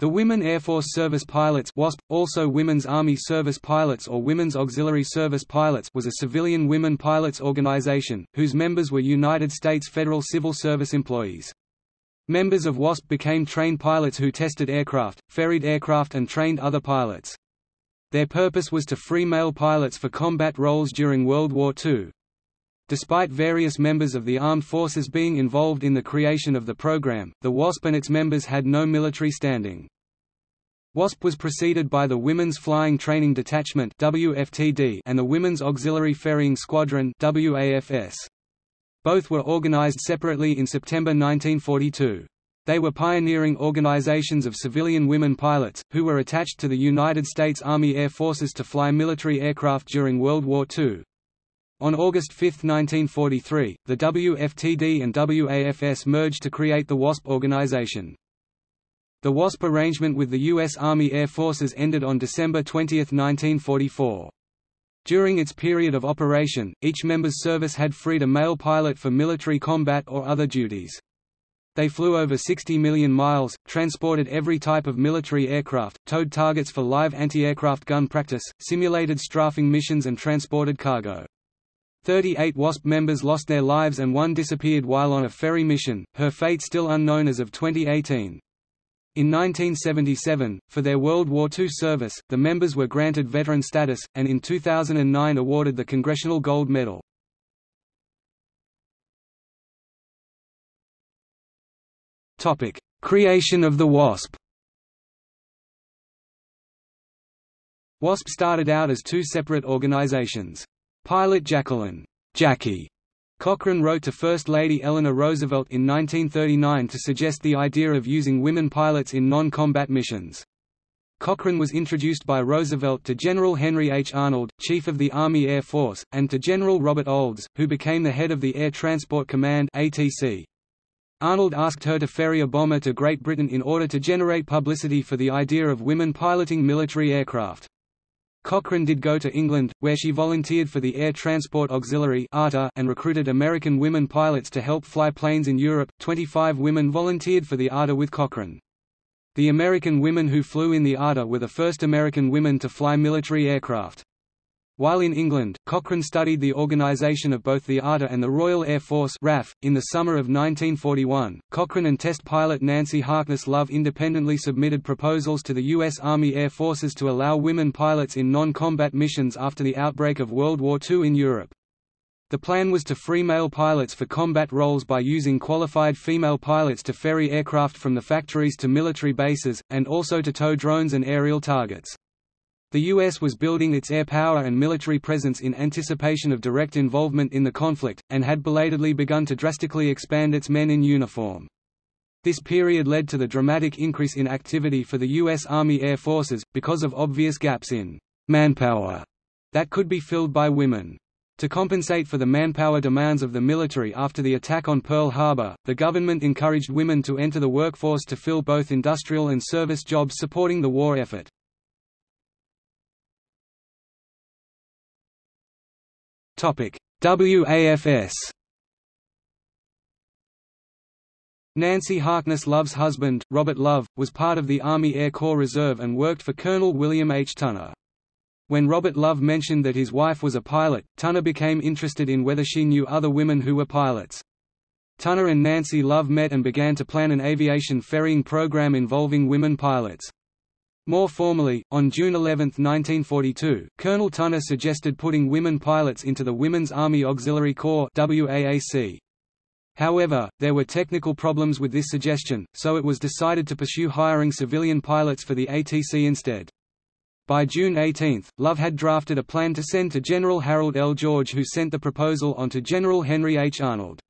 The Women Air Force Service Pilots WASP, also Women's Army Service Pilots or Women's Auxiliary Service Pilots was a civilian women pilots organization, whose members were United States federal civil service employees. Members of WASP became trained pilots who tested aircraft, ferried aircraft and trained other pilots. Their purpose was to free male pilots for combat roles during World War II. Despite various members of the armed forces being involved in the creation of the program, the WASP and its members had no military standing. WASP was preceded by the Women's Flying Training Detachment WFTD and the Women's Auxiliary Ferrying Squadron WAFS. Both were organized separately in September 1942. They were pioneering organizations of civilian women pilots, who were attached to the United States Army Air Forces to fly military aircraft during World War II. On August 5, 1943, the WFTD and WAFS merged to create the WASP organization. The WASP arrangement with the U.S. Army Air Forces ended on December 20, 1944. During its period of operation, each member's service had freed a male pilot for military combat or other duties. They flew over 60 million miles, transported every type of military aircraft, towed targets for live anti-aircraft gun practice, simulated strafing missions and transported cargo. 38 WASP members lost their lives and one disappeared while on a ferry mission, her fate still unknown as of 2018. In 1977, for their World War II service, the members were granted veteran status, and in 2009 awarded the Congressional Gold Medal. Creation of the WASP WASP started out as two separate organizations. Pilot Jacqueline Jackie Cochran wrote to First Lady Eleanor Roosevelt in 1939 to suggest the idea of using women pilots in non-combat missions. Cochran was introduced by Roosevelt to General Henry H. Arnold, Chief of the Army Air Force, and to General Robert Olds, who became the head of the Air Transport Command ATC. Arnold asked her to ferry a bomber to Great Britain in order to generate publicity for the idea of women piloting military aircraft. Cochran did go to England, where she volunteered for the Air Transport Auxiliary and recruited American women pilots to help fly planes in Europe. 25 women volunteered for the ATA with Cochran. The American women who flew in the ATA were the first American women to fly military aircraft. While in England, Cochran studied the organisation of both the ATA and the Royal Air Force RAF. .In the summer of 1941, Cochran and test pilot Nancy Harkness Love independently submitted proposals to the U.S. Army Air Forces to allow women pilots in non-combat missions after the outbreak of World War II in Europe. The plan was to free male pilots for combat roles by using qualified female pilots to ferry aircraft from the factories to military bases, and also to tow drones and aerial targets. The U.S. was building its air power and military presence in anticipation of direct involvement in the conflict, and had belatedly begun to drastically expand its men in uniform. This period led to the dramatic increase in activity for the U.S. Army Air Forces, because of obvious gaps in manpower that could be filled by women. To compensate for the manpower demands of the military after the attack on Pearl Harbor, the government encouraged women to enter the workforce to fill both industrial and service jobs supporting the war effort. WAFS Nancy Harkness Love's husband, Robert Love, was part of the Army Air Corps Reserve and worked for Colonel William H. Tunner. When Robert Love mentioned that his wife was a pilot, Tunner became interested in whether she knew other women who were pilots. Tunner and Nancy Love met and began to plan an aviation ferrying program involving women pilots. More formally, on June 11, 1942, Colonel Tunner suggested putting women pilots into the Women's Army Auxiliary Corps WAAC. However, there were technical problems with this suggestion, so it was decided to pursue hiring civilian pilots for the ATC instead. By June 18, Love had drafted a plan to send to General Harold L. George who sent the proposal on to General Henry H. Arnold.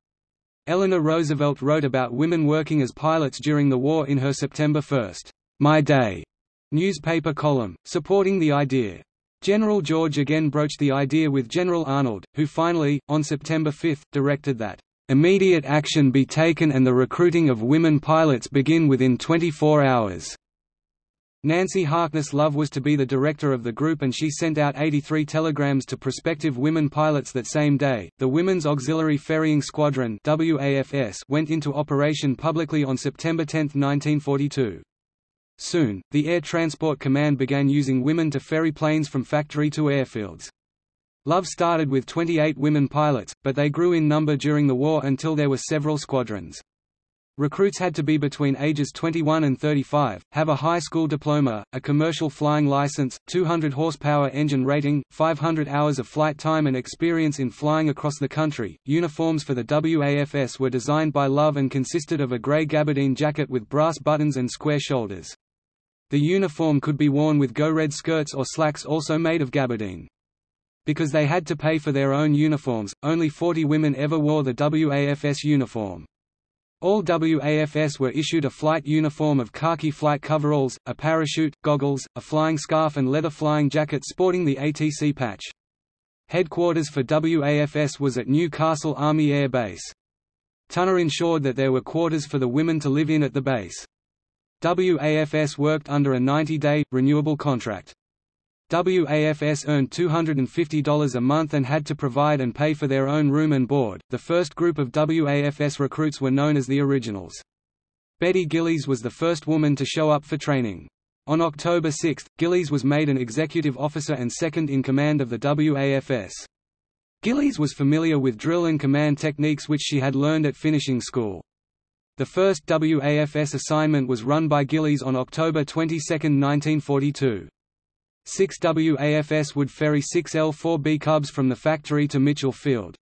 Eleanor Roosevelt wrote about women working as pilots during the war in her September 1, My Day newspaper column, supporting the idea. General George again broached the idea with General Arnold, who finally, on September 5, directed that, "...immediate action be taken and the recruiting of women pilots begin within 24 hours." Nancy Harkness Love was to be the director of the group and she sent out 83 telegrams to prospective women pilots that same day. The Women's Auxiliary Ferrying Squadron (WAFS) went into operation publicly on September 10, 1942. Soon, the Air Transport Command began using women to ferry planes from factory to airfields. Love started with 28 women pilots, but they grew in number during the war until there were several squadrons. Recruits had to be between ages 21 and 35, have a high school diploma, a commercial flying license, 200 horsepower engine rating, 500 hours of flight time and experience in flying across the country. Uniforms for the WAFS were designed by Love and consisted of a grey gabardine jacket with brass buttons and square shoulders. The uniform could be worn with go-red skirts or slacks also made of gabardine. Because they had to pay for their own uniforms, only 40 women ever wore the WAFS uniform. All WAFS were issued a flight uniform of khaki flight coveralls, a parachute, goggles, a flying scarf and leather flying jacket sporting the ATC patch. Headquarters for WAFS was at New Castle Army Air Base. Tunner ensured that there were quarters for the women to live in at the base. WAFS worked under a 90-day, renewable contract. WAFS earned $250 a month and had to provide and pay for their own room and board. The first group of WAFS recruits were known as the Originals. Betty Gillies was the first woman to show up for training. On October 6, Gillies was made an executive officer and second in command of the WAFS. Gillies was familiar with drill and command techniques which she had learned at finishing school. The first WAFS assignment was run by Gillies on October 22, 1942. 6 WAFS would ferry 6 L-4B Cubs from the factory to Mitchell Field.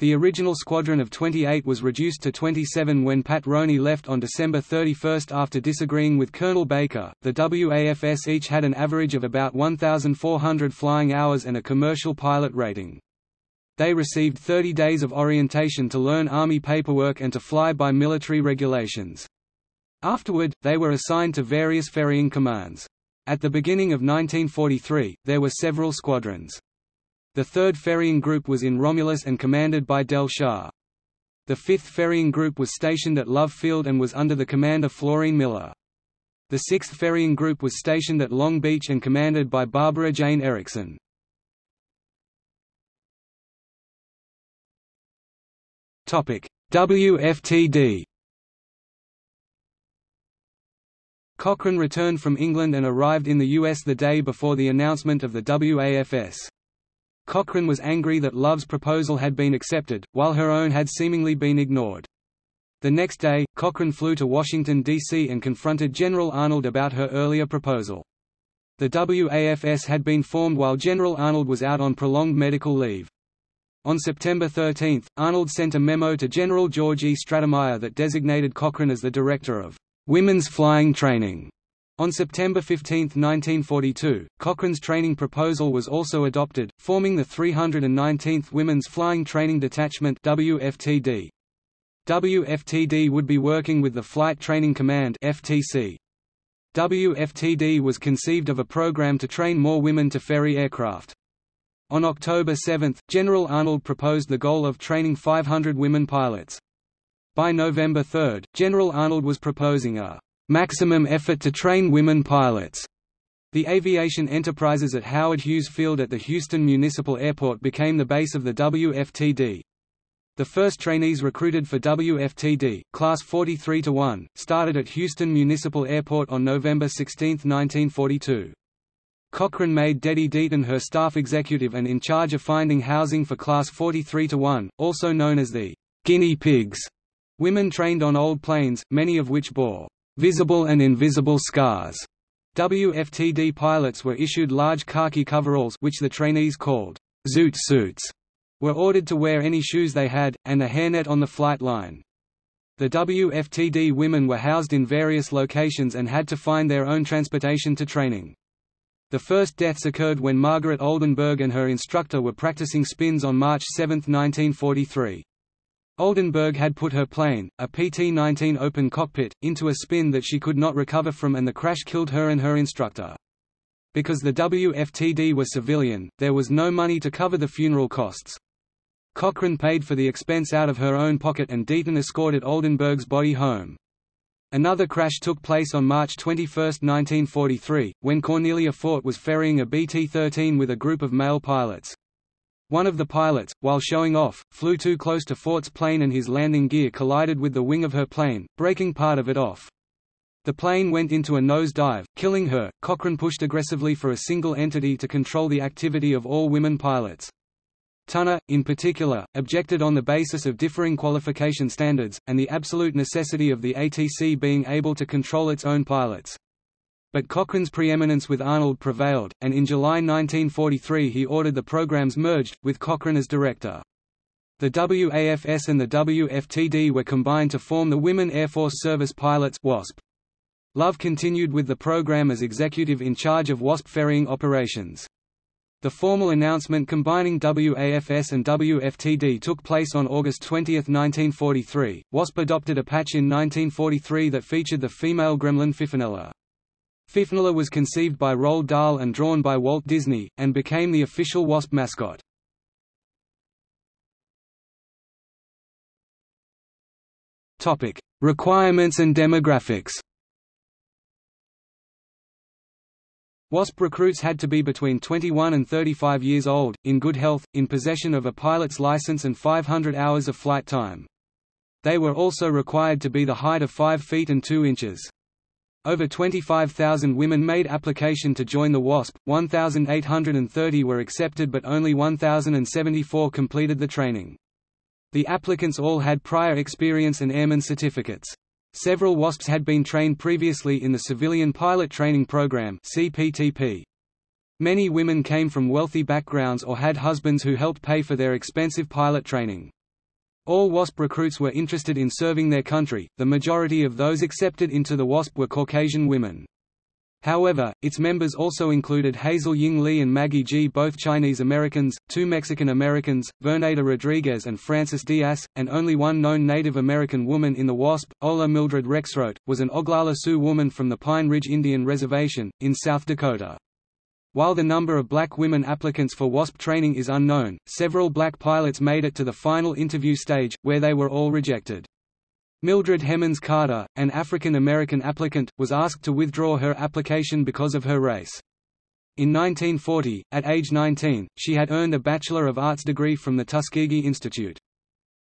The original squadron of 28 was reduced to 27 when Pat Roney left on December 31 after disagreeing with Colonel Baker. The WAFS each had an average of about 1,400 flying hours and a commercial pilot rating. They received 30 days of orientation to learn Army paperwork and to fly by military regulations. Afterward, they were assigned to various ferrying commands. At the beginning of 1943, there were several squadrons. The 3rd Ferrying Group was in Romulus and commanded by Del Scharr. The 5th Ferrying Group was stationed at Love Field and was under the command of Florine Miller. The 6th Ferrying Group was stationed at Long Beach and commanded by Barbara Jane Erickson. WFTD Cochran returned from England and arrived in the US the day before the announcement of the WAFS. Cochran was angry that Love's proposal had been accepted, while her own had seemingly been ignored. The next day, Cochran flew to Washington, D.C. and confronted General Arnold about her earlier proposal. The WAFS had been formed while General Arnold was out on prolonged medical leave. On September 13, Arnold sent a memo to General George E. Stratemeyer that designated Cochran as the director of Women's flying training. On September 15, 1942, Cochran's training proposal was also adopted, forming the 319th Women's Flying Training Detachment WFTD. WFTD would be working with the Flight Training Command FTC. WFTD was conceived of a program to train more women to ferry aircraft. On October 7, General Arnold proposed the goal of training 500 women pilots. By November 3, General Arnold was proposing a maximum effort to train women pilots. The aviation enterprises at Howard Hughes Field at the Houston Municipal Airport became the base of the WFTD. The first trainees recruited for WFTD, Class 43-1, started at Houston Municipal Airport on November 16, 1942. Cochran made Dedie Deaton her staff executive and in charge of finding housing for Class 43-1, also known as the guinea pigs Women trained on old planes, many of which bore visible and invisible scars. WFTD pilots were issued large khaki coveralls which the trainees called zoot suits, were ordered to wear any shoes they had, and a hairnet on the flight line. The WFTD women were housed in various locations and had to find their own transportation to training. The first deaths occurred when Margaret Oldenburg and her instructor were practicing spins on March 7, 1943. Oldenburg had put her plane, a PT-19 open cockpit, into a spin that she could not recover from and the crash killed her and her instructor. Because the WFTD was civilian, there was no money to cover the funeral costs. Cochran paid for the expense out of her own pocket and Deaton escorted Oldenburg's body home. Another crash took place on March 21, 1943, when Cornelia Fort was ferrying a BT-13 with a group of male pilots. One of the pilots, while showing off, flew too close to Fort's plane and his landing gear collided with the wing of her plane, breaking part of it off. The plane went into a nose dive, killing her. Cochran pushed aggressively for a single entity to control the activity of all women pilots. Tunner, in particular, objected on the basis of differing qualification standards, and the absolute necessity of the ATC being able to control its own pilots. But Cochran's preeminence with Arnold prevailed, and in July 1943 he ordered the programs merged, with Cochran as director. The WAFS and the WFTD were combined to form the Women Air Force Service Pilots WASP. Love continued with the program as executive in charge of WASP ferrying operations. The formal announcement combining WAFS and WFTD took place on August 20, 1943. WASP adopted a patch in 1943 that featured the female gremlin Fifinella. Fifinella was conceived by Roald Dahl and drawn by Walt Disney, and became the official WASP mascot. Topic: Requirements and demographics WASP recruits had to be between 21 and 35 years old, in good health, in possession of a pilot's license and 500 hours of flight time. They were also required to be the height of 5 feet and 2 inches. Over 25,000 women made application to join the WASP, 1,830 were accepted but only 1,074 completed the training. The applicants all had prior experience and airman certificates. Several WASPs had been trained previously in the Civilian Pilot Training Program CPTP. Many women came from wealthy backgrounds or had husbands who helped pay for their expensive pilot training. All WASP recruits were interested in serving their country, the majority of those accepted into the WASP were Caucasian women. However, its members also included Hazel Ying Lee and Maggie Gee both Chinese Americans, two Mexican Americans, Verneda Rodriguez and Francis Diaz, and only one known Native American woman in the WASP, Ola Mildred Rexroth, was an Oglala Sioux woman from the Pine Ridge Indian Reservation, in South Dakota. While the number of black women applicants for WASP training is unknown, several black pilots made it to the final interview stage, where they were all rejected. Mildred Hemmons Carter, an African-American applicant, was asked to withdraw her application because of her race. In 1940, at age 19, she had earned a Bachelor of Arts degree from the Tuskegee Institute.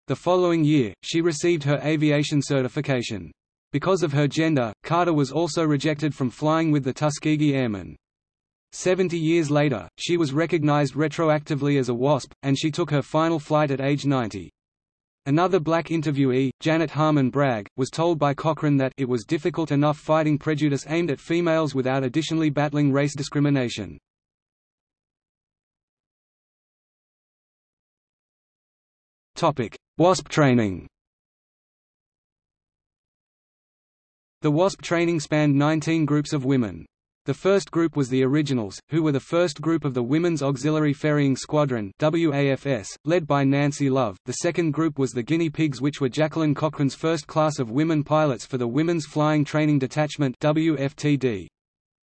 The following year, she received her aviation certification. Because of her gender, Carter was also rejected from flying with the Tuskegee Airmen. Seventy years later, she was recognized retroactively as a WASP, and she took her final flight at age 90. Another black interviewee, Janet Harmon Bragg, was told by Cochran that it was difficult enough fighting prejudice aimed at females without additionally battling race discrimination. WASP training The WASP training spanned 19 groups of women. The first group was the Originals, who were the first group of the Women's Auxiliary Ferrying Squadron WAFS, led by Nancy Love. The second group was the Guinea Pigs which were Jacqueline Cochran's first class of women pilots for the Women's Flying Training Detachment WFTD.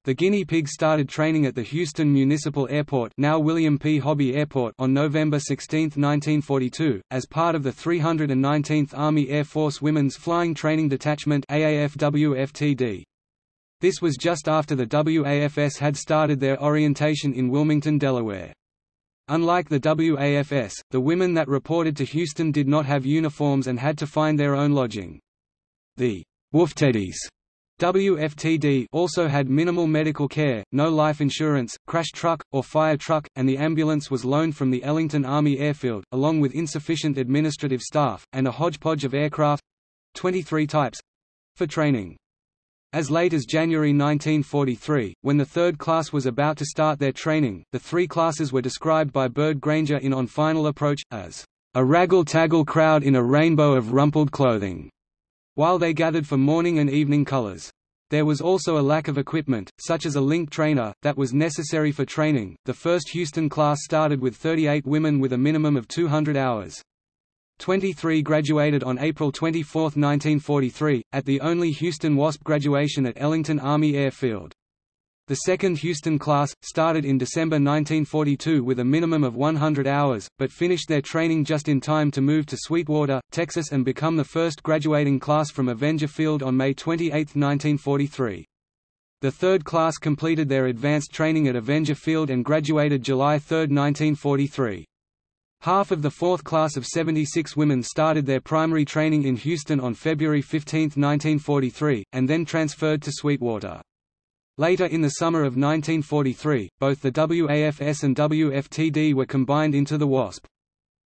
The guinea pigs started training at the Houston Municipal Airport now William P. Hobby Airport on November 16, 1942, as part of the 319th Army Air Force Women's Flying Training Detachment AAFWFTD. This was just after the WAFS had started their orientation in Wilmington, Delaware. Unlike the WAFS, the women that reported to Houston did not have uniforms and had to find their own lodging. The Woofteddies WFTD also had minimal medical care, no life insurance, crash truck, or fire truck, and the ambulance was loaned from the Ellington Army Airfield, along with insufficient administrative staff, and a hodgepodge of aircraft—23 types—for training. As late as January 1943, when the third class was about to start their training, the three classes were described by Byrd Granger in On Final Approach, as a raggle-taggle crowd in a rainbow of rumpled clothing, while they gathered for morning and evening colors. There was also a lack of equipment, such as a link trainer, that was necessary for training. The first Houston class started with 38 women with a minimum of 200 hours. 23 graduated on April 24, 1943, at the only Houston WASP graduation at Ellington Army Airfield. The second Houston class, started in December 1942 with a minimum of 100 hours, but finished their training just in time to move to Sweetwater, Texas and become the first graduating class from Avenger Field on May 28, 1943. The third class completed their advanced training at Avenger Field and graduated July 3, 1943. Half of the fourth class of 76 women started their primary training in Houston on February 15, 1943, and then transferred to Sweetwater. Later in the summer of 1943, both the WAFS and WFTD were combined into the WASP.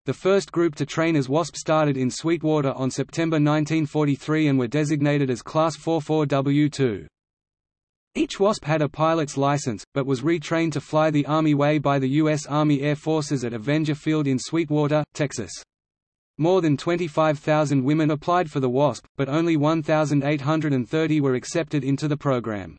The first group to train as WASP started in Sweetwater on September 1943 and were designated as Class 44W2. Each WASP had a pilot's license, but was retrained to fly the Army way by the U.S. Army Air Forces at Avenger Field in Sweetwater, Texas. More than 25,000 women applied for the WASP, but only 1,830 were accepted into the program.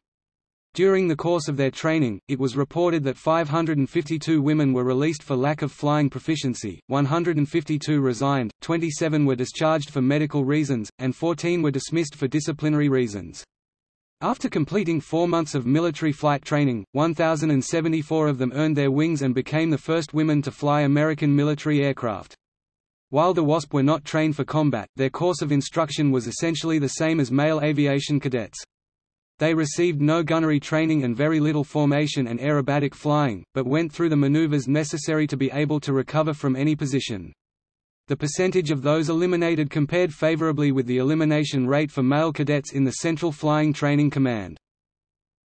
During the course of their training, it was reported that 552 women were released for lack of flying proficiency, 152 resigned, 27 were discharged for medical reasons, and 14 were dismissed for disciplinary reasons. After completing four months of military flight training, 1,074 of them earned their wings and became the first women to fly American military aircraft. While the WASP were not trained for combat, their course of instruction was essentially the same as male aviation cadets. They received no gunnery training and very little formation and aerobatic flying, but went through the maneuvers necessary to be able to recover from any position. The percentage of those eliminated compared favorably with the elimination rate for male cadets in the Central Flying Training Command.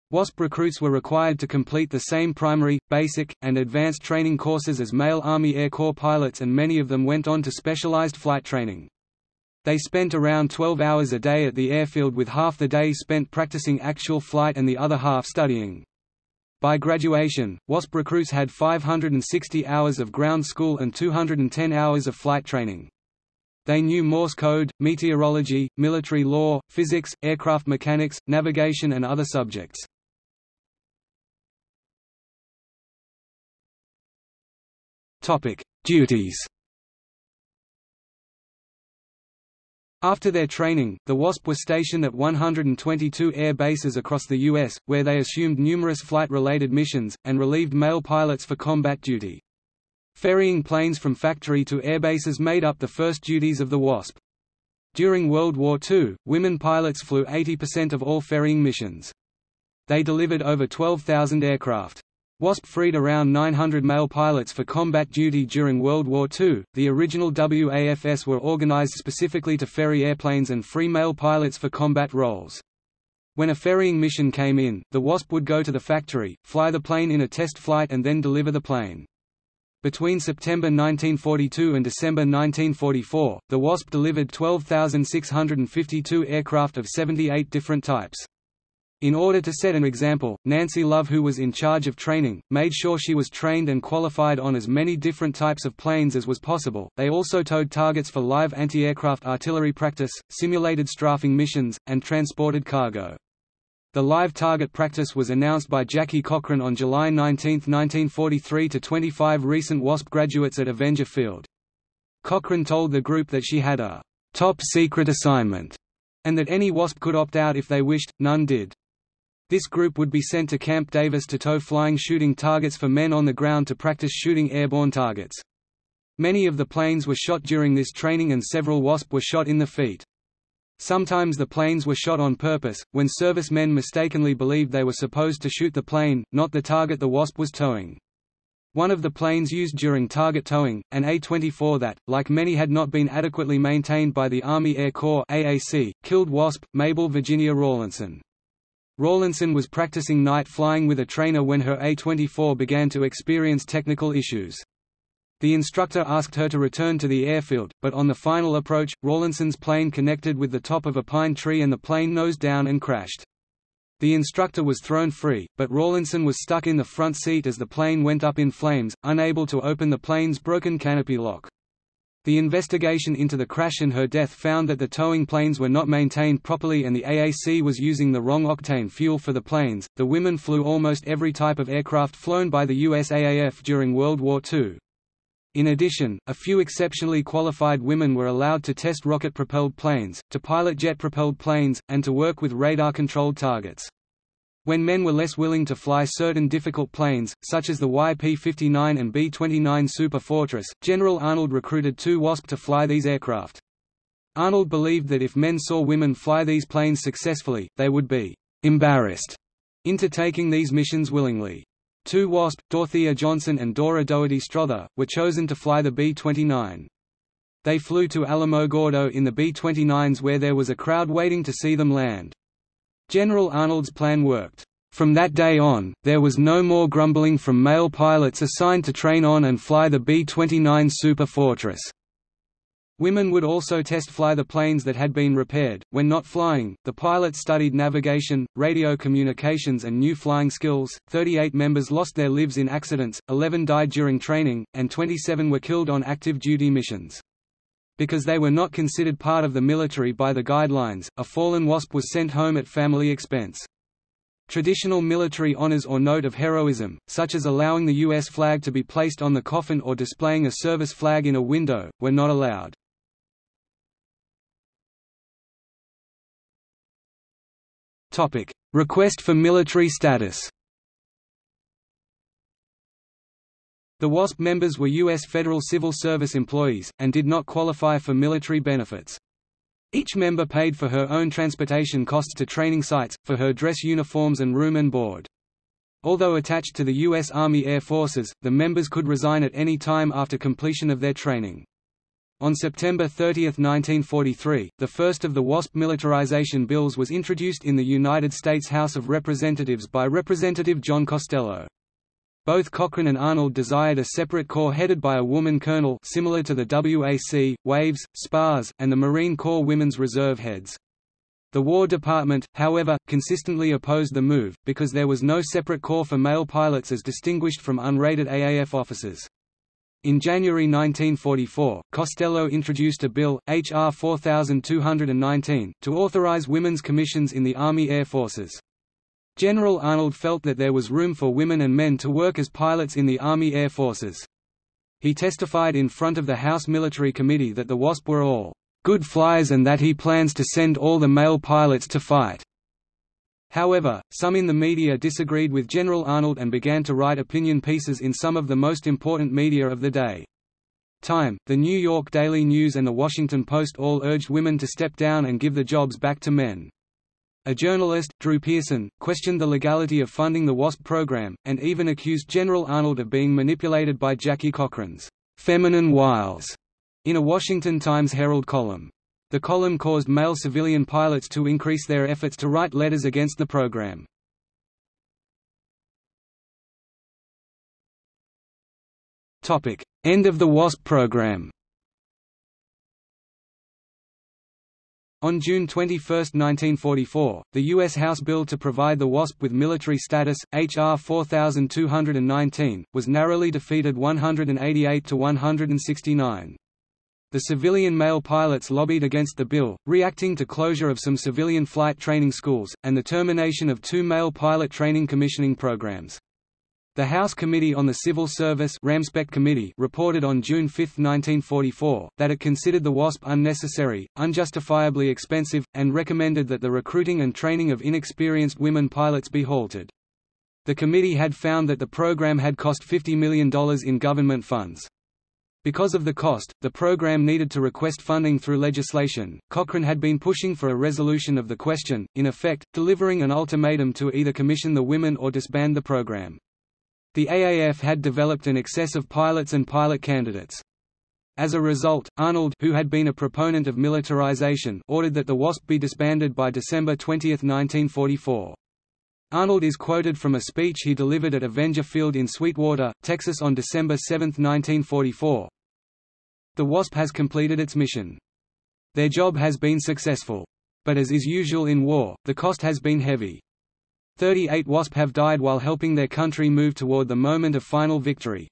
WASP recruits were required to complete the same primary, basic, and advanced training courses as male Army Air Corps pilots and many of them went on to specialized flight training. They spent around 12 hours a day at the airfield with half the day spent practicing actual flight and the other half studying. By graduation, WASP recruits had 560 hours of ground school and 210 hours of flight training. They knew Morse code, meteorology, military law, physics, aircraft mechanics, navigation and other subjects. Duties After their training, the WASP was stationed at 122 air bases across the U.S., where they assumed numerous flight-related missions, and relieved male pilots for combat duty. Ferrying planes from factory to airbases made up the first duties of the WASP. During World War II, women pilots flew 80% of all ferrying missions. They delivered over 12,000 aircraft. WASP freed around 900 male pilots for combat duty during World War II. The original WAFS were organized specifically to ferry airplanes and free male pilots for combat roles. When a ferrying mission came in, the WASP would go to the factory, fly the plane in a test flight and then deliver the plane. Between September 1942 and December 1944, the WASP delivered 12,652 aircraft of 78 different types. In order to set an example, Nancy Love who was in charge of training, made sure she was trained and qualified on as many different types of planes as was possible. They also towed targets for live anti-aircraft artillery practice, simulated strafing missions, and transported cargo. The live target practice was announced by Jackie Cochran on July 19, 1943 to 25 recent WASP graduates at Avenger Field. Cochran told the group that she had a top secret assignment, and that any WASP could opt out if they wished, none did. This group would be sent to Camp Davis to tow flying shooting targets for men on the ground to practice shooting airborne targets. Many of the planes were shot during this training and several WASP were shot in the feet. Sometimes the planes were shot on purpose, when servicemen mistakenly believed they were supposed to shoot the plane, not the target the WASP was towing. One of the planes used during target towing, an A-24 that, like many had not been adequately maintained by the Army Air Corps AAC, killed WASP, Mabel Virginia Rawlinson. Rawlinson was practicing night flying with a trainer when her A-24 began to experience technical issues. The instructor asked her to return to the airfield, but on the final approach, Rawlinson's plane connected with the top of a pine tree and the plane nosed down and crashed. The instructor was thrown free, but Rawlinson was stuck in the front seat as the plane went up in flames, unable to open the plane's broken canopy lock. The investigation into the crash and her death found that the towing planes were not maintained properly and the AAC was using the wrong octane fuel for the planes. The women flew almost every type of aircraft flown by the USAAF during World War II. In addition, a few exceptionally qualified women were allowed to test rocket-propelled planes, to pilot jet-propelled planes, and to work with radar-controlled targets. When men were less willing to fly certain difficult planes, such as the YP-59 and B-29 Super Fortress, General Arnold recruited two WASP to fly these aircraft. Arnold believed that if men saw women fly these planes successfully, they would be «embarrassed» into taking these missions willingly. Two WASP, Dorothea Johnson and Dora Dougherty Strother, were chosen to fly the B-29. They flew to Alamogordo in the B-29s where there was a crowd waiting to see them land. General Arnold's plan worked. From that day on, there was no more grumbling from male pilots assigned to train on and fly the B-29 Super Fortress. Women would also test fly the planes that had been repaired. When not flying, the pilots studied navigation, radio communications, and new flying skills. 38 members lost their lives in accidents, 11 died during training, and 27 were killed on active duty missions. Because they were not considered part of the military by the guidelines, a fallen WASP was sent home at family expense. Traditional military honors or note of heroism, such as allowing the U.S. flag to be placed on the coffin or displaying a service flag in a window, were not allowed. Request for military status. The WASP members were U.S. Federal Civil Service employees, and did not qualify for military benefits. Each member paid for her own transportation costs to training sites, for her dress uniforms and room and board. Although attached to the U.S. Army Air Forces, the members could resign at any time after completion of their training. On September 30, 1943, the first of the WASP militarization bills was introduced in the United States House of Representatives by Representative John Costello. Both Cochran and Arnold desired a separate corps headed by a woman colonel similar to the WAC, WAVES, SPARS, and the Marine Corps Women's Reserve heads. The War Department, however, consistently opposed the move, because there was no separate corps for male pilots as distinguished from unrated AAF officers. In January 1944, Costello introduced a bill, H.R. 4219, to authorize women's commissions in the Army Air Forces. General Arnold felt that there was room for women and men to work as pilots in the Army Air Forces. He testified in front of the House Military Committee that the WASP were all good flyers and that he plans to send all the male pilots to fight. However, some in the media disagreed with General Arnold and began to write opinion pieces in some of the most important media of the day. Time, the New York Daily News and the Washington Post all urged women to step down and give the jobs back to men. A journalist, Drew Pearson, questioned the legality of funding the WASP program, and even accused General Arnold of being manipulated by Jackie Cochran's feminine wiles in a Washington Times Herald column. The column caused male civilian pilots to increase their efforts to write letters against the program. End of the WASP program On June 21, 1944, the U.S. House bill to provide the WASP with military status, H.R. 4219, was narrowly defeated 188 to 169. The civilian male pilots lobbied against the bill, reacting to closure of some civilian flight training schools, and the termination of two male pilot training commissioning programs. The House Committee on the Civil Service Committee reported on June 5, 1944, that it considered the WASP unnecessary, unjustifiably expensive, and recommended that the recruiting and training of inexperienced women pilots be halted. The committee had found that the program had cost $50 million in government funds. Because of the cost, the program needed to request funding through legislation. Cochran had been pushing for a resolution of the question, in effect, delivering an ultimatum to either commission the women or disband the program. The AAF had developed an excess of pilots and pilot candidates. As a result, Arnold who had been a proponent of militarization ordered that the WASP be disbanded by December 20, 1944. Arnold is quoted from a speech he delivered at Avenger Field in Sweetwater, Texas on December 7, 1944, the WASP has completed its mission. Their job has been successful. But as is usual in war, the cost has been heavy. 38 WASP have died while helping their country move toward the moment of final victory.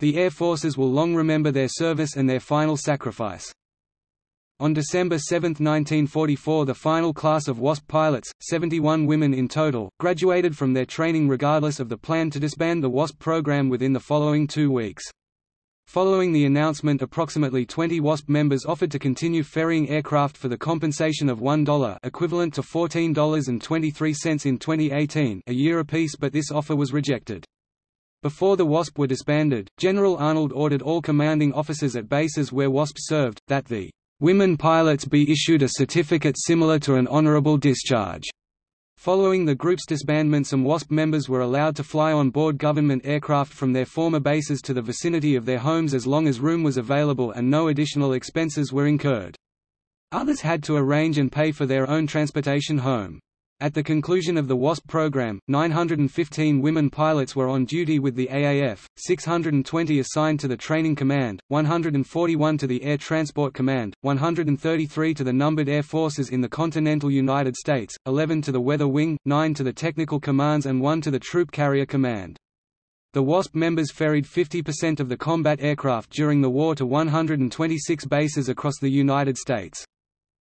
The Air Forces will long remember their service and their final sacrifice. On December 7, 1944 the final class of WASP pilots, 71 women in total, graduated from their training regardless of the plan to disband the WASP program within the following two weeks. Following the announcement approximately 20 WASP members offered to continue ferrying aircraft for the compensation of $1 equivalent to $14.23 in 2018 a year apiece but this offer was rejected. Before the WASP were disbanded, General Arnold ordered all commanding officers at bases where WASP served, that the women pilots be issued a certificate similar to an honorable discharge Following the group's disbandment some WASP members were allowed to fly on board government aircraft from their former bases to the vicinity of their homes as long as room was available and no additional expenses were incurred. Others had to arrange and pay for their own transportation home. At the conclusion of the WASP program, 915 women pilots were on duty with the AAF, 620 assigned to the Training Command, 141 to the Air Transport Command, 133 to the numbered air forces in the continental United States, 11 to the Weather Wing, 9 to the Technical Commands and 1 to the Troop Carrier Command. The WASP members ferried 50% of the combat aircraft during the war to 126 bases across the United States.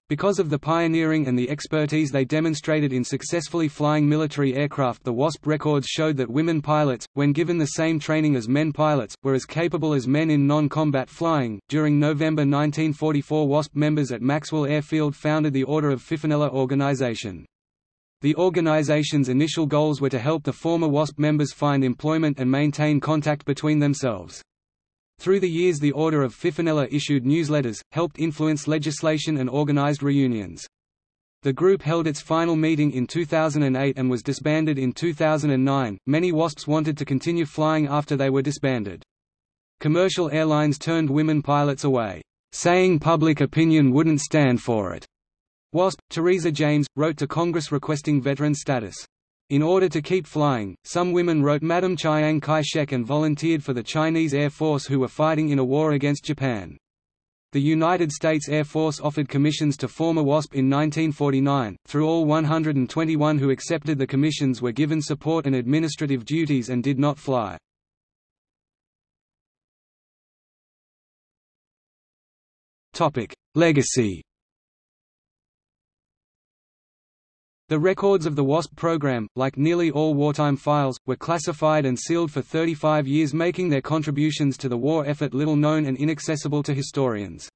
Because of the pioneering and the expertise they demonstrated in successfully flying military aircraft the WASP records showed that women pilots, when given the same training as men pilots, were as capable as men in non-combat flying. During November 1944 WASP members at Maxwell Airfield founded the Order of Fifinella Organization. The organization's initial goals were to help the former WASP members find employment and maintain contact between themselves. Through the years the Order of Fifinella issued newsletters, helped influence legislation and organized reunions. The group held its final meeting in 2008 and was disbanded in 2009. Many WASPs wanted to continue flying after they were disbanded. Commercial airlines turned women pilots away, saying public opinion wouldn't stand for it. WASP, Theresa James, wrote to Congress requesting veteran status. In order to keep flying, some women wrote Madam Chiang Kai-shek and volunteered for the Chinese Air Force who were fighting in a war against Japan. The United States Air Force offered commissions to former WASP in 1949. Through all 121 who accepted the commissions were given support and administrative duties and did not fly. Topic: Legacy The records of the WASP program, like nearly all wartime files, were classified and sealed for 35 years making their contributions to the war effort little known and inaccessible to historians.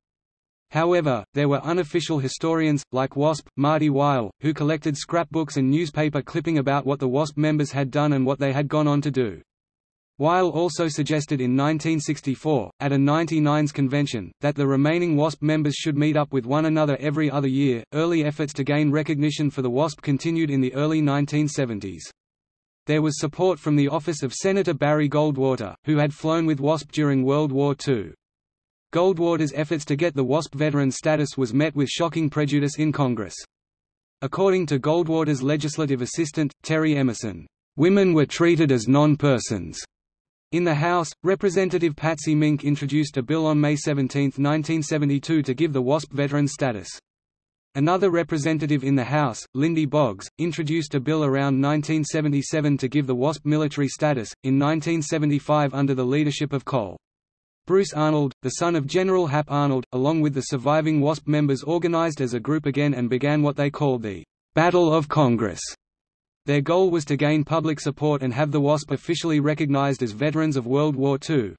However, there were unofficial historians, like WASP, Marty Wyall, who collected scrapbooks and newspaper clipping about what the WASP members had done and what they had gone on to do. Wyall also suggested in 1964, at a 99s convention, that the remaining WASP members should meet up with one another every other year. Early efforts to gain recognition for the WASP continued in the early 1970s. There was support from the office of Senator Barry Goldwater, who had flown with WASP during World War II. Goldwater's efforts to get the WASP veteran status was met with shocking prejudice in Congress. According to Goldwater's legislative assistant, Terry Emerson, "...women were treated as non-persons." In the House, Representative Patsy Mink introduced a bill on May 17, 1972 to give the WASP veteran status. Another representative in the House, Lindy Boggs, introduced a bill around 1977 to give the WASP military status, in 1975 under the leadership of Col. Bruce Arnold, the son of General Hap Arnold, along with the surviving WASP members organized as a group again and began what they called the Battle of Congress. Their goal was to gain public support and have the WASP officially recognized as veterans of World War II.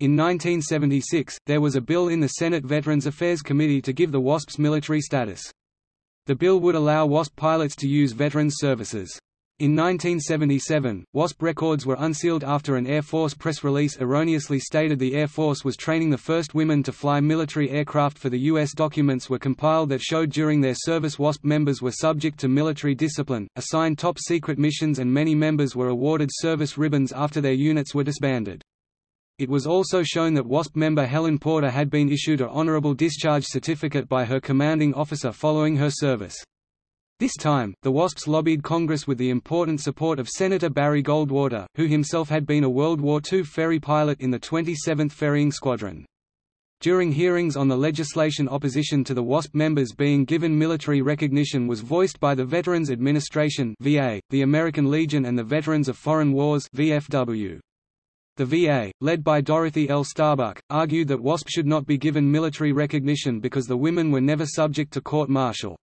In 1976, there was a bill in the Senate Veterans Affairs Committee to give the WASPs military status. The bill would allow WASP pilots to use veterans services. In 1977, WASP records were unsealed after an Air Force press release erroneously stated the Air Force was training the first women to fly military aircraft for the U.S. Documents were compiled that showed during their service WASP members were subject to military discipline, assigned top-secret missions and many members were awarded service ribbons after their units were disbanded. It was also shown that WASP member Helen Porter had been issued a honorable discharge certificate by her commanding officer following her service. This time, the WASPs lobbied Congress with the important support of Senator Barry Goldwater, who himself had been a World War II ferry pilot in the 27th Ferrying Squadron. During hearings on the legislation opposition to the WASP members being given military recognition was voiced by the Veterans Administration VA, the American Legion and the Veterans of Foreign Wars VFW. The VA, led by Dorothy L. Starbuck, argued that WASP should not be given military recognition because the women were never subject to court-martial.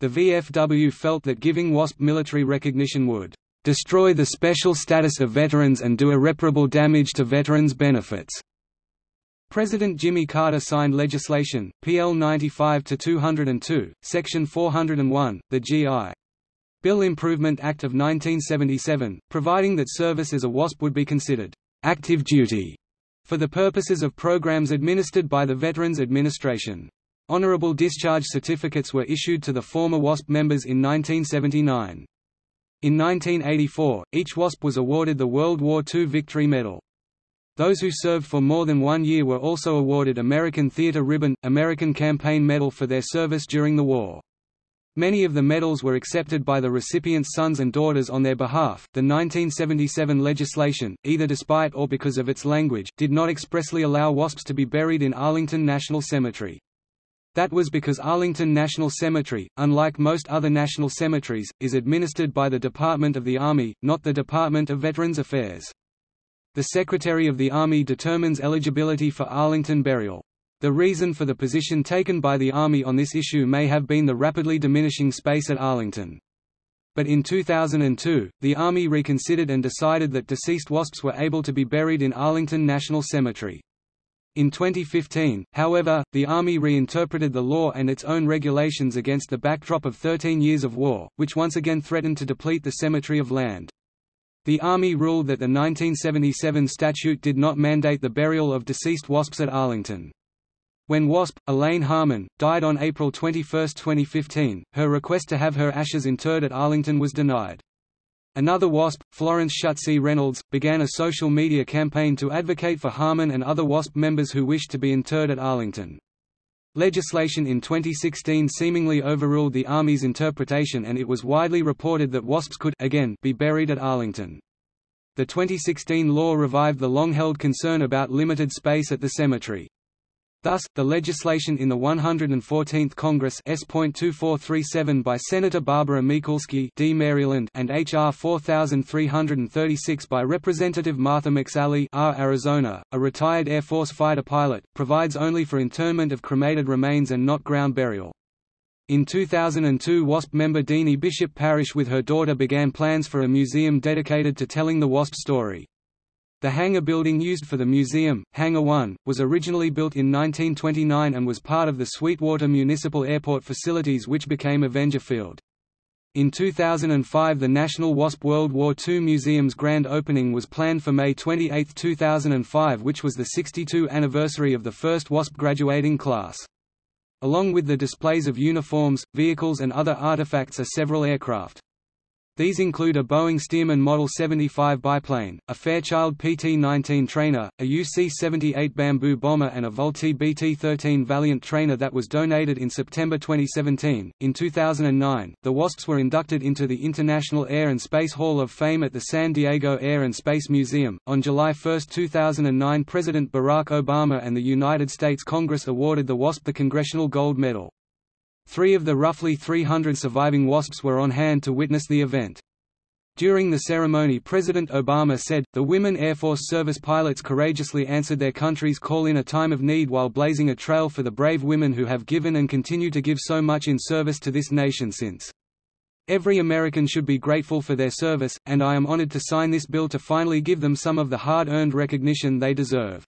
The VFW felt that giving WASP military recognition would destroy the special status of veterans and do irreparable damage to veterans' benefits. President Jimmy Carter signed legislation, PL 95-202, Section 401, the G.I. Bill Improvement Act of 1977, providing that service as a WASP would be considered active duty for the purposes of programs administered by the Veterans Administration. Honorable discharge certificates were issued to the former WASP members in 1979. In 1984, each WASP was awarded the World War II Victory Medal. Those who served for more than one year were also awarded American Theater Ribbon, American Campaign Medal for their service during the war. Many of the medals were accepted by the recipients' sons and daughters on their behalf. The 1977 legislation, either despite or because of its language, did not expressly allow WASPs to be buried in Arlington National Cemetery. That was because Arlington National Cemetery, unlike most other national cemeteries, is administered by the Department of the Army, not the Department of Veterans Affairs. The Secretary of the Army determines eligibility for Arlington burial. The reason for the position taken by the Army on this issue may have been the rapidly diminishing space at Arlington. But in 2002, the Army reconsidered and decided that deceased WASPs were able to be buried in Arlington National Cemetery. In 2015, however, the Army reinterpreted the law and its own regulations against the backdrop of 13 years of war, which once again threatened to deplete the cemetery of land. The Army ruled that the 1977 statute did not mandate the burial of deceased WASPs at Arlington. When WASP, Elaine Harmon, died on April 21, 2015, her request to have her ashes interred at Arlington was denied. Another WASP, Florence Schutze Reynolds, began a social media campaign to advocate for Harmon and other WASP members who wished to be interred at Arlington. Legislation in 2016 seemingly overruled the Army's interpretation and it was widely reported that WASPs could again be buried at Arlington. The 2016 law revived the long-held concern about limited space at the cemetery. Thus, the legislation in the 114th Congress S.2437 by Senator Barbara Mikulski D. Maryland and H.R. 4336 by Representative Martha McSally R. Arizona, a retired Air Force fighter pilot, provides only for internment of cremated remains and not ground burial. In 2002 WASP member Deanie Bishop Parrish with her daughter began plans for a museum dedicated to telling the WASP story. The hangar building used for the museum, Hangar 1, was originally built in 1929 and was part of the Sweetwater Municipal Airport facilities which became Avenger Field. In 2005 the National WASP World War II Museum's grand opening was planned for May 28, 2005 which was the 62 anniversary of the first WASP graduating class. Along with the displays of uniforms, vehicles and other artifacts are several aircraft. These include a Boeing Stearman Model 75 biplane, a Fairchild PT-19 trainer, a UC-78 Bamboo bomber and a Vultee BT-13 Valiant trainer that was donated in September 2017. In 2009, the WASPs were inducted into the International Air and Space Hall of Fame at the San Diego Air and Space Museum. On July 1, 2009, President Barack Obama and the United States Congress awarded the WASP the Congressional Gold Medal. Three of the roughly 300 surviving WASPs were on hand to witness the event. During the ceremony President Obama said, the women Air Force service pilots courageously answered their country's call in a time of need while blazing a trail for the brave women who have given and continue to give so much in service to this nation since. Every American should be grateful for their service, and I am honored to sign this bill to finally give them some of the hard-earned recognition they deserve.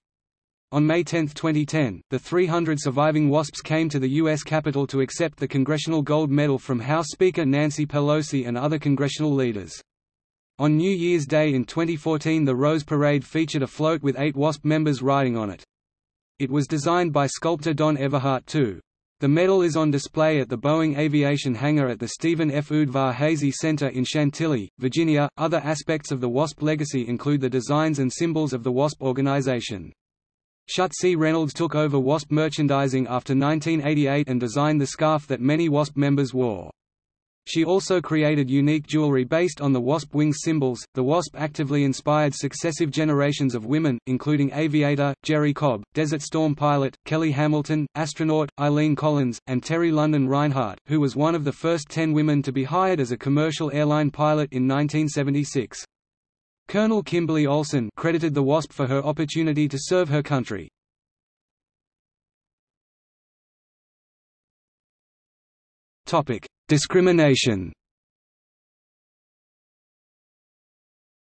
On May 10, 2010, the 300 surviving WASPs came to the U.S. Capitol to accept the Congressional Gold Medal from House Speaker Nancy Pelosi and other congressional leaders. On New Year's Day in 2014 the Rose Parade featured a float with eight WASP members riding on it. It was designed by sculptor Don Everhart II. The medal is on display at the Boeing Aviation Hangar at the Stephen F. Udvar-Hazy Center in Chantilly, Virginia. Other aspects of the WASP legacy include the designs and symbols of the WASP organization. Schutze Reynolds took over WASP merchandising after 1988 and designed the scarf that many WASP members wore. She also created unique jewelry based on the WASP wings symbols. The WASP actively inspired successive generations of women, including aviator, Jerrie Cobb, Desert Storm pilot, Kelly Hamilton, astronaut, Eileen Collins, and Terry London Reinhardt, who was one of the first ten women to be hired as a commercial airline pilot in 1976. Colonel Kimberly Olson credited the WASP for her opportunity to serve her country. Topic: Discrimination.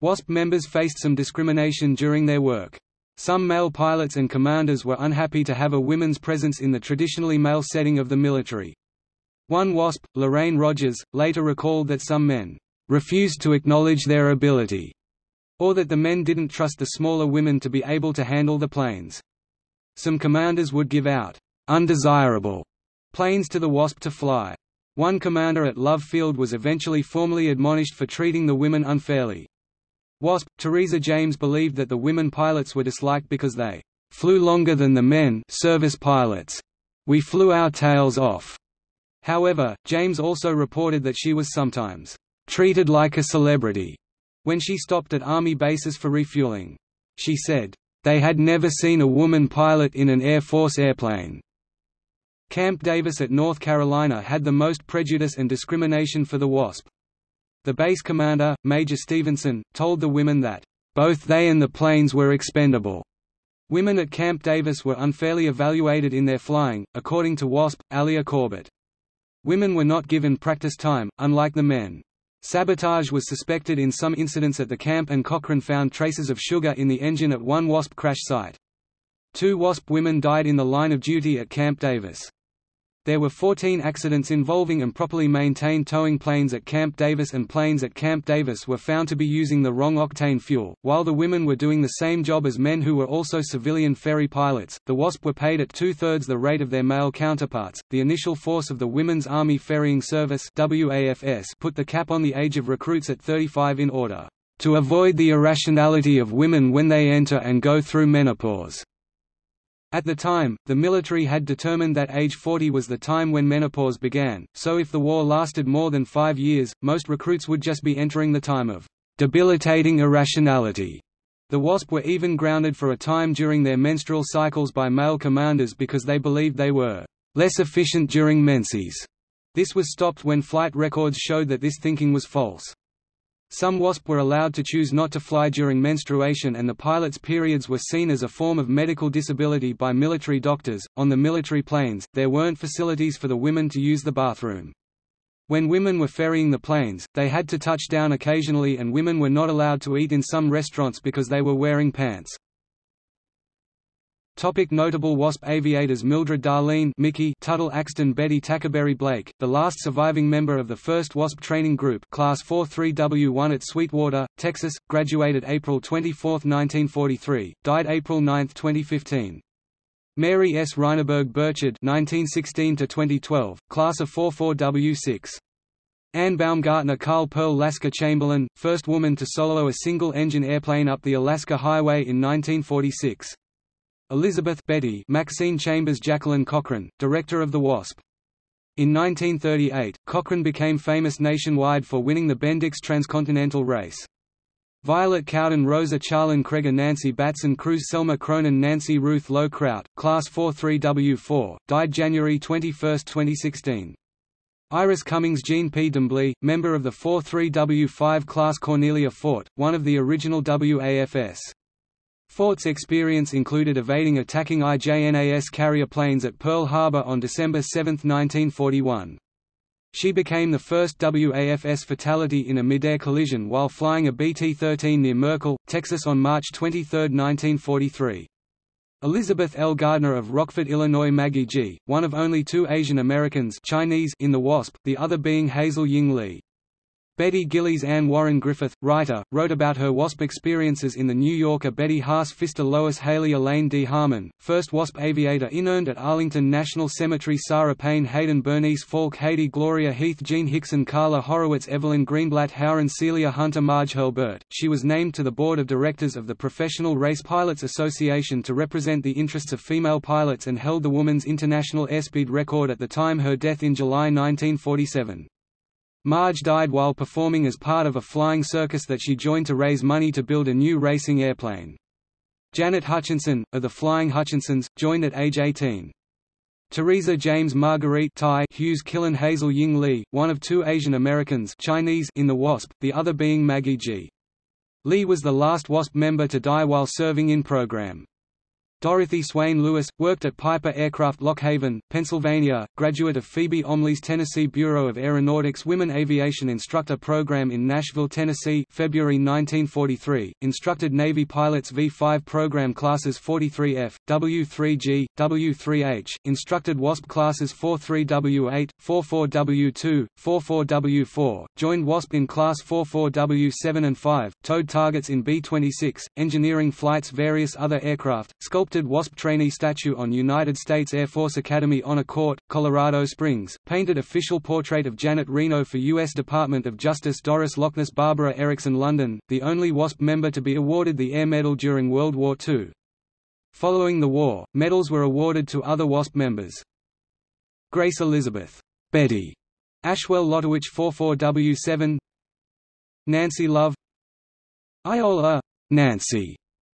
WASP members faced some discrimination during their work. Some male pilots and commanders were unhappy to have a women's presence in the traditionally male setting of the military. One WASP, Lorraine Rogers, later recalled that some men refused to acknowledge their ability or that the men didn't trust the smaller women to be able to handle the planes. Some commanders would give out undesirable planes to the Wasp to fly. One commander at Love Field was eventually formally admonished for treating the women unfairly. Wasp, Teresa James believed that the women pilots were disliked because they flew longer than the men service pilots. We flew our tails off. However, James also reported that she was sometimes treated like a celebrity when she stopped at army bases for refueling. She said, they had never seen a woman pilot in an Air Force airplane. Camp Davis at North Carolina had the most prejudice and discrimination for the WASP. The base commander, Major Stevenson, told the women that, "...both they and the planes were expendable." Women at Camp Davis were unfairly evaluated in their flying, according to WASP, Alia Corbett. Women were not given practice time, unlike the men. Sabotage was suspected in some incidents at the camp and Cochran found traces of sugar in the engine at one WASP crash site. Two WASP women died in the line of duty at Camp Davis. There were 14 accidents involving improperly maintained towing planes at Camp Davis and planes at Camp Davis were found to be using the wrong octane fuel. While the women were doing the same job as men who were also civilian ferry pilots, the WASP were paid at two-thirds the rate of their male counterparts. The initial force of the Women's Army Ferrying Service WAFS put the cap on the age of recruits at 35 in order to avoid the irrationality of women when they enter and go through menopause. At the time, the military had determined that age 40 was the time when menopause began, so if the war lasted more than five years, most recruits would just be entering the time of debilitating irrationality. The WASP were even grounded for a time during their menstrual cycles by male commanders because they believed they were less efficient during menses. This was stopped when flight records showed that this thinking was false. Some WASP were allowed to choose not to fly during menstruation and the pilot's periods were seen as a form of medical disability by military doctors. On the military planes, there weren't facilities for the women to use the bathroom. When women were ferrying the planes, they had to touch down occasionally and women were not allowed to eat in some restaurants because they were wearing pants. Topic notable WASP aviators Mildred Darlene Mickey Tuttle Axton Betty Tackaberry Blake, the last surviving member of the first WASP training group Class 43W1 at Sweetwater, Texas, graduated April 24, 1943, died April 9, 2015. Mary S. Reineberg Burchard 1916–2012, Class of 44W6. Anne Baumgartner Carl Pearl Laska Chamberlain, first woman to solo a single-engine airplane up the Alaska Highway in 1946. Elizabeth Betty Maxine Chambers Jacqueline Cochran, director of the WASP. In 1938, Cochran became famous nationwide for winning the Bendix Transcontinental Race. Violet Cowden Rosa Charlin Kreger Nancy Batson Crews Selma Cronin Nancy Ruth Lowe Kraut, Class 43W4, died January 21, 2016. Iris Cummings Jean P. Demblee, member of the 43W5 class Cornelia Fort, one of the original WAFS. Fort's experience included evading attacking IJNAS carrier planes at Pearl Harbor on December 7, 1941. She became the first WAFS fatality in a midair collision while flying a BT-13 near Merkel, Texas on March 23, 1943. Elizabeth L. Gardner of Rockford, Illinois Maggie Gee, one of only two Asian Americans Chinese in the WASP, the other being Hazel Ying Lee. Betty Gillies Anne Warren Griffith, writer, wrote about her WASP experiences in The New Yorker Betty Haas Pfister Lois Haley Elaine D. Harmon, first WASP aviator interned at Arlington National Cemetery Sarah Payne Hayden Bernice Falk Haydu Gloria Heath Jean Hickson Carla Horowitz Evelyn Greenblatt Howren Celia Hunter Marge Hurlburt. She was named to the board of directors of the Professional Race Pilots Association to represent the interests of female pilots and held the woman's international airspeed record at the time her death in July 1947. Marge died while performing as part of a flying circus that she joined to raise money to build a new racing airplane. Janet Hutchinson, of the Flying Hutchinsons, joined at age 18. Teresa James Marguerite Thai Hughes Killen Hazel Ying Lee, one of two Asian Americans Chinese in the WASP, the other being Maggie Gee. Lee was the last WASP member to die while serving in program. Dorothy Swain Lewis, worked at Piper Aircraft Lock Haven, Pennsylvania, graduate of Phoebe Omlie's Tennessee Bureau of Aeronautics Women Aviation Instructor Program in Nashville, Tennessee February 1943, instructed Navy pilots V-5 program classes 43F, W-3G, W-3H, instructed WASP classes 43W-8, 44W-2, 44W-4, joined WASP in class 44W-7 and 5, towed targets in B-26, engineering flights various other aircraft, sculpted WASP trainee statue on United States Air Force Academy Honor Court, Colorado Springs, painted official portrait of Janet Reno for U.S. Department of Justice Doris Lockness Barbara Erickson London, the only WASP member to be awarded the Air Medal during World War II. Following the war, medals were awarded to other WASP members. Grace Elizabeth Betty Ashwell Lotowich 44W7 Nancy Love Iola Nancy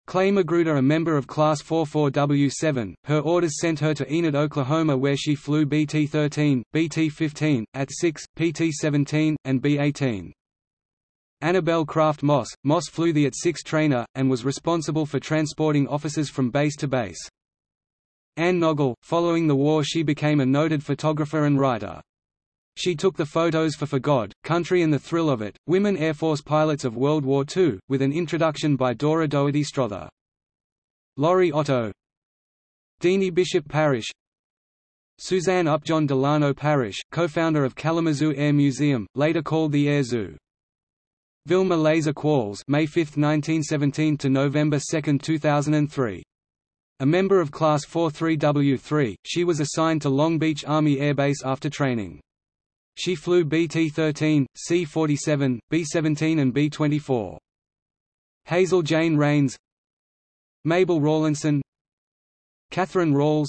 Clay Magruder a member of Class 44W7, her orders sent her to Enid, Oklahoma where she flew BT-13, BT-15, AT-6, PT-17, and B-18. Annabelle Craft Moss, Moss flew the AT-6 trainer, and was responsible for transporting officers from base to base. Anne Noggle, following the war she became a noted photographer and writer. She took the photos for For God, Country and the Thrill of It, Women Air Force Pilots of World War II, with an introduction by Dora Dougherty Strother. Laurie Otto Deanie Bishop Parrish Suzanne Upjohn Delano Parrish, co-founder of Kalamazoo Air Museum, later called the Air Zoo. Vilma Laser Qualls May 5, 1917 to November 2, 2003. A member of Class 43W3, she was assigned to Long Beach Army Air Base after training. She flew BT-13, C-47, B-17 and B-24. Hazel Jane Rains Mabel Rawlinson Catherine Rawls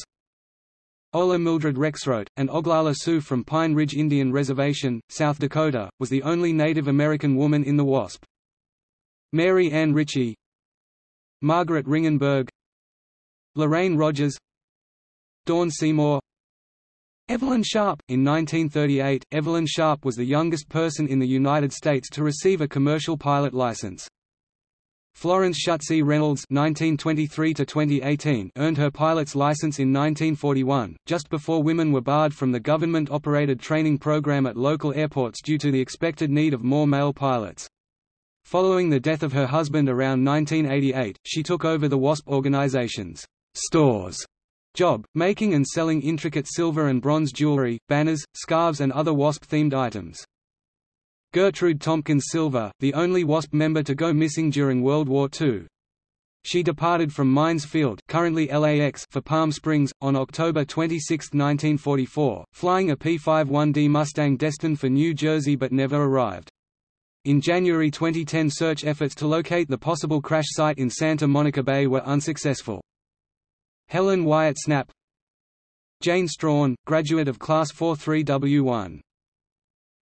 Ola Mildred Rexroat, and Oglala Sioux from Pine Ridge Indian Reservation, South Dakota, was the only Native American woman in the WASP. Mary Ann Ritchie Margaret Ringenberg Lorraine Rogers Dawn Seymour Evelyn Sharp In 1938, Evelyn Sharp was the youngest person in the United States to receive a commercial pilot license. Florence Schutze Reynolds (1923–2018) earned her pilot's license in 1941, just before women were barred from the government-operated training program at local airports due to the expected need of more male pilots. Following the death of her husband around 1988, she took over the WASP organization's stores job, making and selling intricate silver and bronze jewelry, banners, scarves and other WASP-themed items. Gertrude Tompkins Silver, the only WASP member to go missing during World War II. She departed from Mines Field currently LAX for Palm Springs, on October 26, 1944, flying a P-51D Mustang destined for New Jersey but never arrived. In January 2010 search efforts to locate the possible crash site in Santa Monica Bay were unsuccessful. Helen Wyatt Snapp Jane Strawn, graduate of Class 43W1.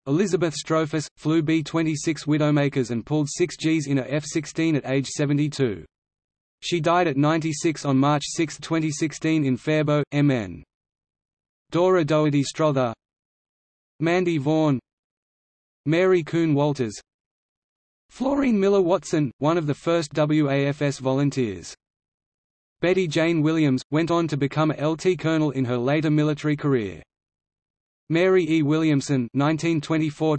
Elizabeth Strohfus, flew B-26 Widowmakers and pulled 6 Gs in a F-16 at age 72. She died at 96 on March 6, 2016 in Faribault, MN. Dora Dougherty Strother Mandy Vaughan Mary Coon Walters Florine Miller Watson, one of the first WAFS volunteers Betty Jane Williams, went on to become a LT colonel in her later military career. Mary E. Williamson 1924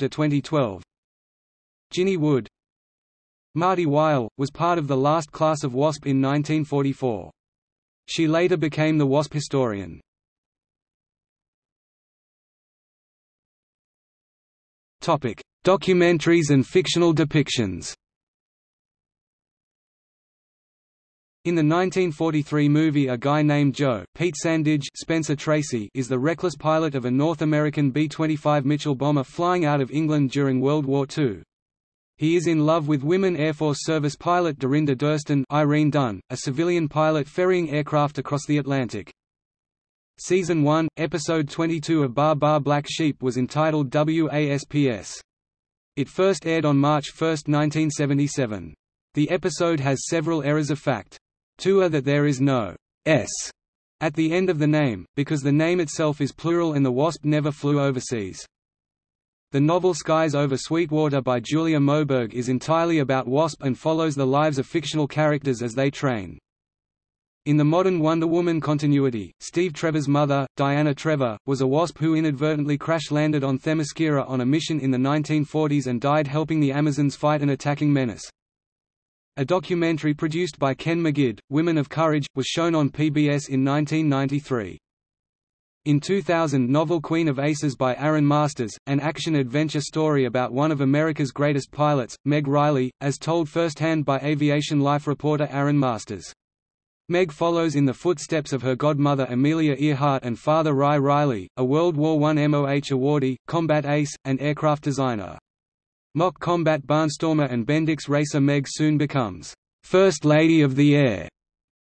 Ginny Wood Marty Wyall, was part of the last class of WASP in 1944. She later became the WASP historian. Documentaries and fictional depictions In the 1943 movie A Guy Named Joe, Pete Sandidge Spencer Tracy is the reckless pilot of a North American B-25 Mitchell bomber flying out of England during World War II. He is in love with women Air Force Service pilot Dorinda Durston Irene Dunne, a civilian pilot ferrying aircraft across the Atlantic. Season 1, Episode 22 of Baa Baa Black Sheep was entitled WASPS. It first aired on March 1, 1977. The episode has several errors of fact. Two are that there is no s at the end of the name, because the name itself is plural and the wasp never flew overseas. The novel Skies Over Sweetwater by Julia Moberg is entirely about WASP and follows the lives of fictional characters as they train. In the modern Wonder Woman continuity, Steve Trevor's mother, Diana Trevor, was a WASP who inadvertently crash-landed on Themyscira on a mission in the 1940s and died helping the Amazons fight an attacking menace. A documentary produced by Ken Magid, Women of Courage, was shown on PBS in 1993. In 2000 novel Queen of Aces by Aaron Masters, an action-adventure story about one of America's greatest pilots, Meg Riley, as told firsthand by Aviation Life reporter Aaron Masters. Meg follows in the footsteps of her godmother Amelia Earhart and father Ry Riley, a World War I MOH awardee, combat ace, and aircraft designer. Mock combat barnstormer and Bendix racer Meg soon becomes First Lady of the Air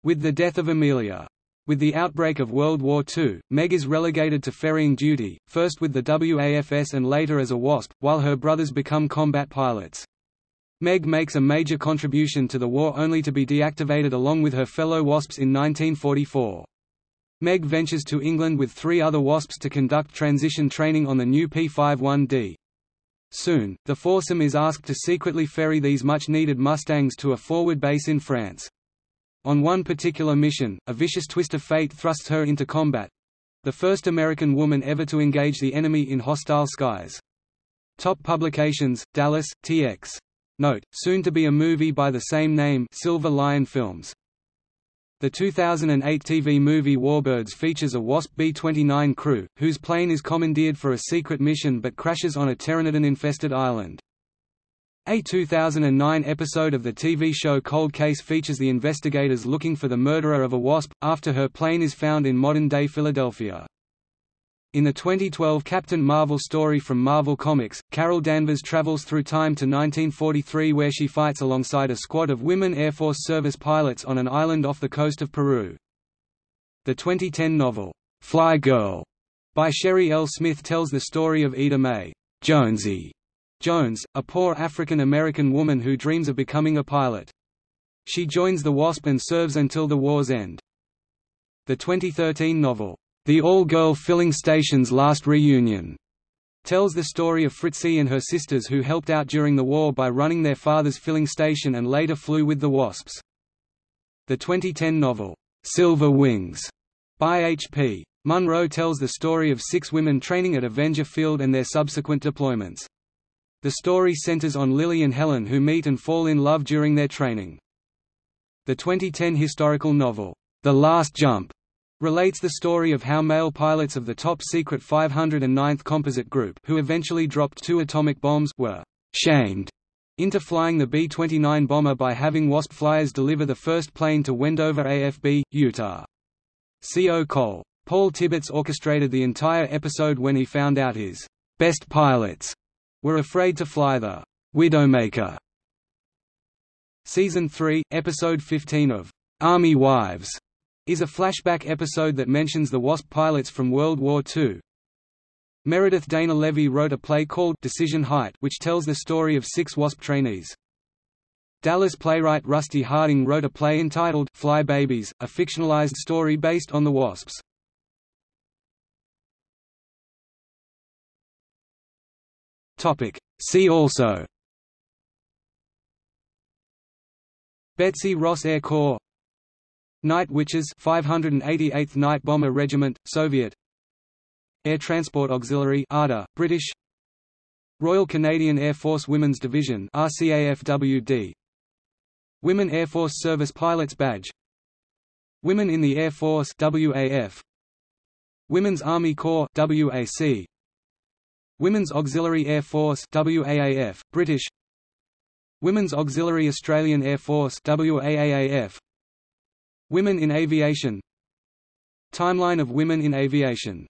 with the death of Amelia. With the outbreak of World War II, Meg is relegated to ferrying duty, first with the WAFS and later as a WASP, while her brothers become combat pilots. Meg makes a major contribution to the war only to be deactivated along with her fellow WASPs in 1944. Meg ventures to England with three other WASPs to conduct transition training on the new P-51D. Soon, the foursome is asked to secretly ferry these much-needed Mustangs to a forward base in France. On one particular mission, a vicious twist of fate thrusts her into combat—the first American woman ever to engage the enemy in hostile skies. Top publications, Dallas, TX. Note, soon to be a movie by the same name Silver Lion Films. The 2008 TV movie Warbirds features a WASP B-29 crew, whose plane is commandeered for a secret mission but crashes on a Pteranodon-infested island. A 2009 episode of the TV show Cold Case features the investigators looking for the murderer of a wasp, after her plane is found in modern-day Philadelphia. In the 2012 Captain Marvel story from Marvel Comics, Carol Danvers travels through time to 1943 where she fights alongside a squad of women Air Force Service pilots on an island off the coast of Peru. The 2010 novel, Fly Girl, by Sherri L. Smith tells the story of Ida Mae Jonesy Jones, a poor African-American woman who dreams of becoming a pilot. She joins the WASP and serves until the war's end. The 2013 novel, The All-Girl Filling Station's Last Reunion, tells the story of Fritzi and her sisters who helped out during the war by running their father's filling station and later flew with the WASPs. The 2010 novel, Silver Wings, by H.P. Munro tells the story of six women training at Avenger Field and their subsequent deployments. The story centers on Lily and Helen who meet and fall in love during their training. The 2010 historical novel, The Last Jump, relates the story of how male pilots of the top-secret 509th Composite Group who eventually dropped two atomic bombs were «shamed» into flying the B-29 bomber by having WASP flyers deliver the first plane to Wendover AFB, Utah. C.O. Cole. Paul Tibbets orchestrated the entire episode when he found out his «best pilots» were afraid to fly the Widowmaker. Season 3, Episode 15 of Army Wives is a flashback episode that mentions the WASP pilots from World War II. Meredith Dana Levy wrote a play called Decision Height which tells the story of six WASP trainees. Dallas playwright Rusty Harding wrote a play entitled Fly Babies, a fictionalized story based on the WASPs. Topic. See also Betsy Ross Air Corps Night Witches 588th Night Bomber Regiment, Soviet. Air Transport Auxiliary ARDA, British. Royal Canadian Air Force Women's Division RCAFWD Women Air Force Service Pilots Badge. Women in the Air Force WAF Women's Army Corps WAC Women's Auxiliary Air Force WAAF, British. Women's Auxiliary Australian Air Force WAAAF Women in Aviation. Timeline of women in aviation